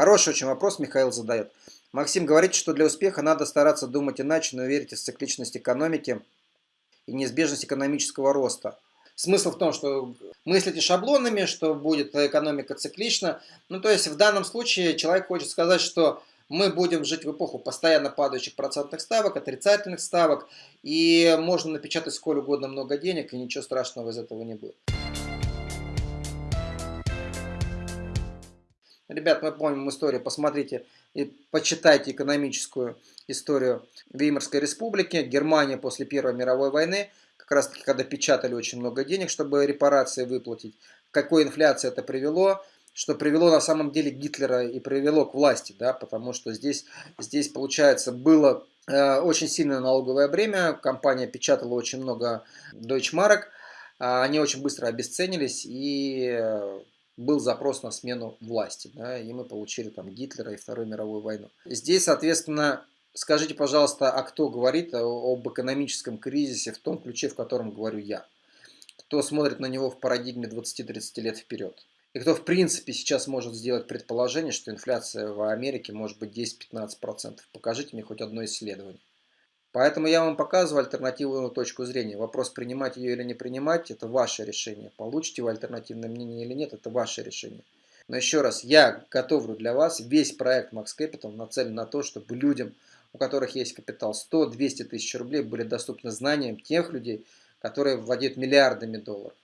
Хороший очень вопрос Михаил задает. Максим говорит, что для успеха надо стараться думать иначе, но верить в цикличность экономики и неизбежность экономического роста. Смысл в том, что мыслите шаблонами, что будет экономика циклична. Ну, то есть в данном случае человек хочет сказать, что мы будем жить в эпоху постоянно падающих процентных ставок, отрицательных ставок, и можно напечатать сколь угодно много денег, и ничего страшного из этого не будет. Ребят, мы помним историю, посмотрите и почитайте экономическую историю Веймарской республики, Германия после Первой мировой войны, как раз таки, когда печатали очень много денег, чтобы репарации выплатить. какой инфляции это привело, что привело на самом деле Гитлера и привело к власти, да, потому что здесь, здесь получается, было э, очень сильное налоговое бремя, компания печатала очень много Deutschmark, э, они очень быстро обесценились, и э, был запрос на смену власти, да, и мы получили там Гитлера и Вторую мировую войну. Здесь, соответственно, скажите, пожалуйста, а кто говорит об экономическом кризисе в том ключе, в котором говорю я? Кто смотрит на него в парадигме 20-30 лет вперед? И кто в принципе сейчас может сделать предположение, что инфляция в Америке может быть 10-15%? Покажите мне хоть одно исследование. Поэтому я вам показываю альтернативную точку зрения. Вопрос, принимать ее или не принимать, это ваше решение. Получите вы альтернативное мнение или нет, это ваше решение. Но еще раз, я готовлю для вас весь проект Max Capital нацелен на то, чтобы людям, у которых есть капитал 100-200 тысяч рублей, были доступны знания тех людей, которые владеют миллиардами долларов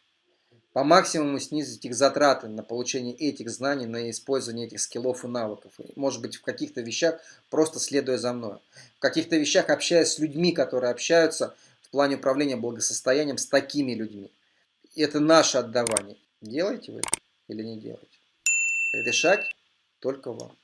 по максимуму снизить их затраты на получение этих знаний, на использование этих скиллов и навыков. может быть, в каких-то вещах просто следуя за мной. В каких-то вещах общаясь с людьми, которые общаются в плане управления благосостоянием с такими людьми. Это наше отдавание. Делаете вы или не делаете? Решать только вам.